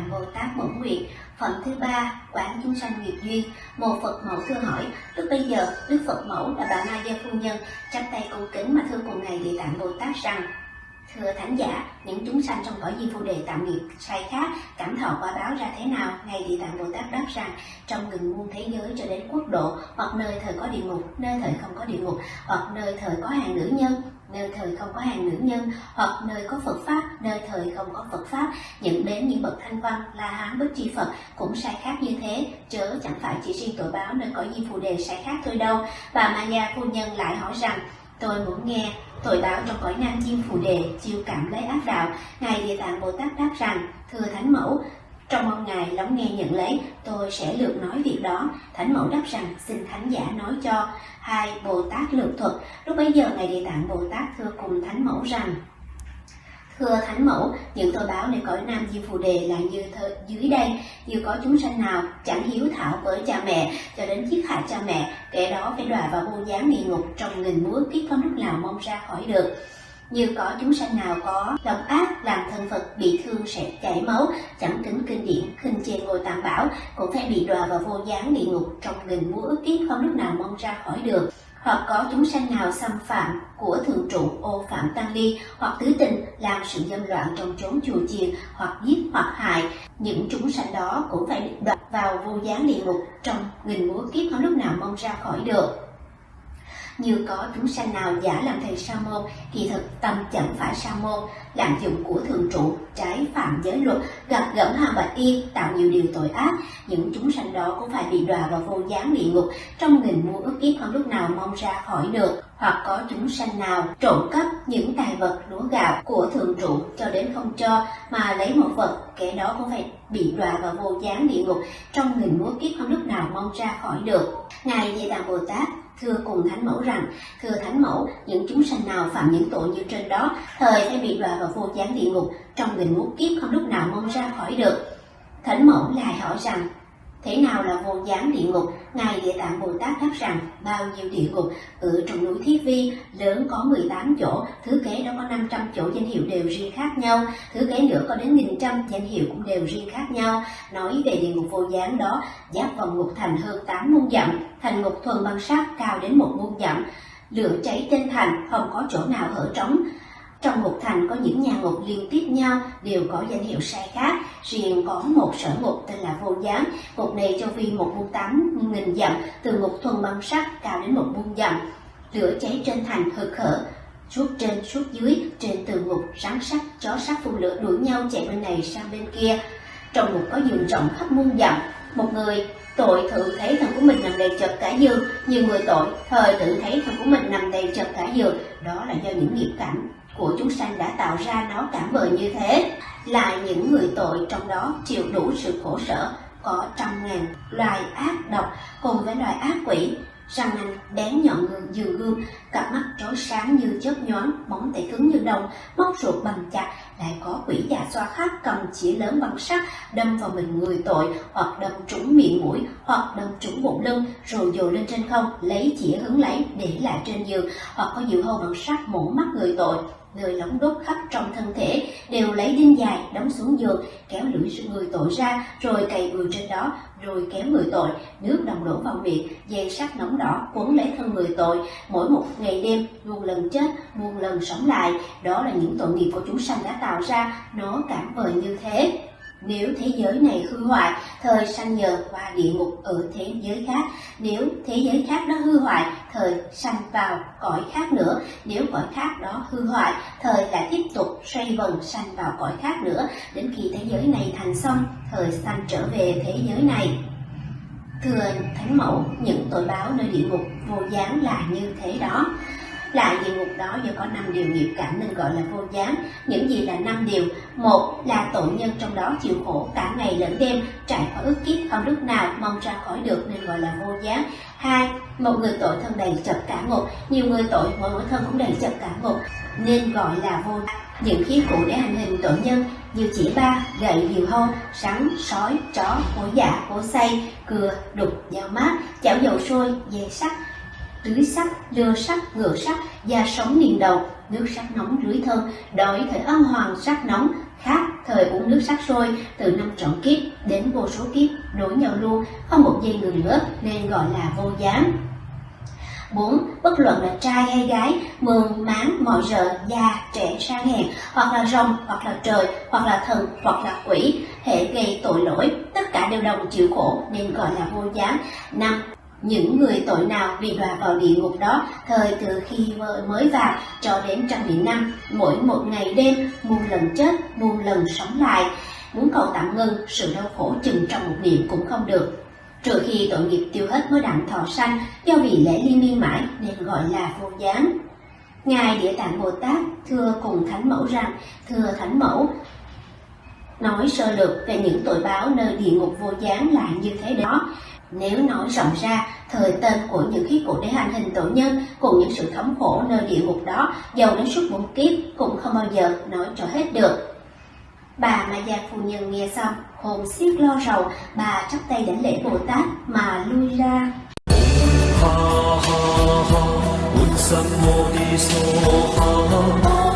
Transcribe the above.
Phần Bồ Tát Nguyện Phẩm thứ ba, Quán chúng sanh nghiệp duyên, Một Phật mẫu thưa hỏi, Lúc bây giờ, Đức Phật mẫu là bà Ma Gia Phu Nhân chắp tay cung kính mà thưa cùng ngày Địa Tạng Bồ Tát rằng Thưa Thánh giả, những chúng sanh trong cõi di phu đề tạm nghiệp sai khác, cảm thọ quả báo ra thế nào? Ngài Địa Tạng Bồ Tát đáp rằng, trong gần muôn thế giới cho đến quốc độ, hoặc nơi thời có địa ngục, nơi thời không có địa ngục, hoặc nơi thời có hàng nữ nhân, nơi thời không có hàng nữ nhân, hoặc nơi có Phật Pháp, nơi thời không có Phật Pháp, nhận đến những bậc thanh văn, la hán, bất chi Phật cũng sai khác như thế, chớ chẳng phải chỉ riêng tội báo nơi cõi di phù đề sai khác thôi đâu. Bà Ma Gia Phu Nhân lại hỏi rằng, Tôi muốn nghe, tội báo trong cõi nam Chiêm phù đề chiêu cảm lấy ác đạo. Ngài địa tạng bồ tát đáp rằng, thưa thánh mẫu, trong mong ngài lắng nghe nhận lấy, tôi sẽ lược nói việc đó. Thánh mẫu đáp rằng, xin thánh giả nói cho hai bồ tát lược thuật. Lúc bấy giờ ngài địa tạng bồ tát thưa cùng thánh mẫu rằng Thưa Thánh Mẫu, những tội báo nơi cõi Nam di Phù Đề là như thơ, dưới đây, như có chúng sanh nào chẳng hiếu thảo với cha mẹ cho đến giết hại cha mẹ, kẻ đó phải đọa vào vô gián địa ngục trong nghìn muối kiếp không lúc nào mong ra khỏi được. Như có chúng sanh nào có lòng ác làm thân Phật bị thương sẽ chảy máu, chẳng kính kinh điển, khinh chê ngồi tạm bảo, cũng phải bị đọa vào vô gián địa ngục trong nghìn muối kiếp không lúc nào mong ra khỏi được hoặc có chúng sanh nào xâm phạm của thượng trụ ô phạm tăng ly hoặc tứ tình làm sự dâm loạn trong chốn chùa chiền, hoặc giết hoặc hại, những chúng sanh đó cũng phải bị đoạt vào vô gián địa ngục trong nghìn múa kiếp không lúc nào mong ra khỏi được như có chúng sanh nào giả làm thầy sa môn kỳ thực tâm chẳng phải sa môn. Lạm dụng của thượng trụ, trái phạm giới luật, gặp gẫm hàm bạch y, tạo nhiều điều tội ác. Những chúng sanh đó cũng phải bị đọa vào vô gián địa ngục. Trong nghìn muôn ức kiếp không lúc nào mong ra khỏi được. Hoặc có chúng sanh nào trộm cắp những tài vật lúa gạo của thượng trụ cho đến không cho, mà lấy một vật, kẻ đó cũng phải bị đọa vào vô gián địa ngục, trong nghìn muôn kiếp không lúc nào mong ra khỏi được. Ngài Địa Tạng bồ tát thưa cùng thánh mẫu rằng, thưa thánh mẫu, những chúng sanh nào phạm những tội như trên đó, thời sẽ bị đọa vào vô gián địa ngục, trong nghìn muôn kiếp không lúc nào mong ra khỏi được. Thánh mẫu lại hỏi rằng Thế nào là vô gián địa ngục? Ngài Địa Tạng Bồ Tát đáp rằng bao nhiêu địa ngục ở trong núi Thiết Vi lớn có 18 chỗ, thứ kế đó có 500 chỗ danh hiệu đều riêng khác nhau, thứ kế nữa có đến nghìn trăm danh hiệu cũng đều riêng khác nhau. Nói về địa ngục vô gián đó, giáp vòng ngục thành hơn 8 muôn dặm, thành ngục thuần bằng sắt cao đến một muôn dặm, lửa cháy trên thành không có chỗ nào hở trống trong một thành có những nhà ngục liên tiếp nhau đều có danh hiệu sai khác, riêng có một sở ngục tên là vô gián. Ngục này cho vi một muôn tám nghìn dặm, từ ngục thuần băng sắt cao đến một buôn dặm. Lửa cháy trên thành hực hở, suốt trên suốt dưới, trên tường ngục rắn sắt, chó sắt phun lửa đuổi nhau chạy bên này sang bên kia. Trong ngục có giường rộng khắp muôn dặm, một người tội tự thấy thân của mình nằm đầy chật cả giường, nhiều người tội thời tự thấy thân của mình nằm đầy chật cả giường, đó là do những nghiệp cảnh của chúng sanh đã tạo ra nó cảm bờ như thế lại những người tội trong đó chịu đủ sự khổ sở, có trăm ngàn loài ác độc cùng với loài ác quỷ răng nanh bén nhọn dường gươm cặp mắt trói sáng như chớp nhoáng móng tay cứng như đồng, móc ruột bằng chặt, lại có quỷ già xoa khác cầm chỉ lớn bằng sắt, đâm vào mình người tội, hoặc đâm trúng miệng mũi, hoặc đâm trúng bụng lưng, rồi dồ lên trên không, lấy chỉ hứng lấy để lại trên giường, hoặc có diệu hâu bằng sắt mổ mắt người tội. Người lóng đốt khắp trong thân thể đều lấy đinh dài đóng xuống giường, kéo lưỡi người tội ra, rồi cày người trên đó rồi kéo người tội, nước đồng đổ vào miệng dây sắt nóng đỏ quấn lấy thân người tội. Mỗi một ngày đêm, muôn lần chết, muôn lần sống lại. Đó là những tội nghiệp của chúng sanh đã tạo ra. Nó cảm vời như thế nếu thế giới này hư hoại, thời sanh nhờ qua địa ngục ở thế giới khác. Nếu thế giới khác đó hư hoại, thời sanh vào cõi khác nữa. Nếu cõi khác đó hư hoại, thời lại tiếp tục xoay vần sanh vào cõi khác nữa. Đến khi thế giới này thành xong, thời sanh trở về thế giới này. Thưa Thánh Mẫu, những tội báo nơi địa ngục vô gián là như thế đó. Lại địa ngục đó do có năm điều nghiệp cảm nên gọi là vô gián. Những gì là năm điều? Một là tội nhân trong đó chịu khổ cả ngày lẫn đêm, trải qua ức kiếp không lúc nào mong ra khỏi được nên gọi là vô gián. Hai, một người tội thân đầy chật cả ngục, nhiều người tội mỗi mỗi thân cũng đầy chật cả ngục nên gọi là vô những khí cụ để hành hình tội nhân như chỉ ba, gậy, diều hâu, rắn, sói, chó, hổ dạ, hổ say, cưa, đục, dao mát, chảo dầu sôi, dây sắt, tưới sắt, lơ sắt, ngựa sắt, da sống niền đầu, nước sắt nóng rưới thân, đổi thời âm hoàng sắt nóng, khác thời uống nước sắt sôi từ năm trọn kiếp đến vô số kiếp nối nhau luôn, không một giây ngừng nữa nên gọi là vô gián. 4. Bất luận là trai hay gái, mường, máng, mọi rợ, già, trẻ, sang hèn, hoặc là rồng, hoặc là trời, hoặc là thần, hoặc là quỷ, hệ gây tội lỗi, tất cả đều đồng chịu khổ nên gọi là vô gián. 5. Những người tội nào bị đọa vào địa ngục đó, thời từ khi mới vào cho đến trăm nghìn năm, mỗi một ngày đêm, muôn lần chết, muôn lần sống lại. Muốn cầu tạm ngưng, sự đau khổ chừng trong một niệm cũng không được. Trừ khi tội nghiệp tiêu hết mới đặng thọ sanh, do vì lễ liên miên mãi nên gọi là vô gián. Ngài Địa Tạng Bồ Tát thưa cùng Thánh Mẫu rằng, thưa Thánh Mẫu, nói sơ lược về những tội báo nơi địa ngục vô gián là như thế đó. Nếu nói rộng ra, thời tên của những khí cụ để hành hình tội nhân cùng những sự thống khổ nơi địa ngục đó giàu đến suốt bốn kiếp cũng không bao giờ nói cho hết được. Bà mà già phu nhân nghe xong, hồn xiết lo rầu, bà chắp tay đảnh lễ Bồ Tát mà lui ra. Ha ha ha,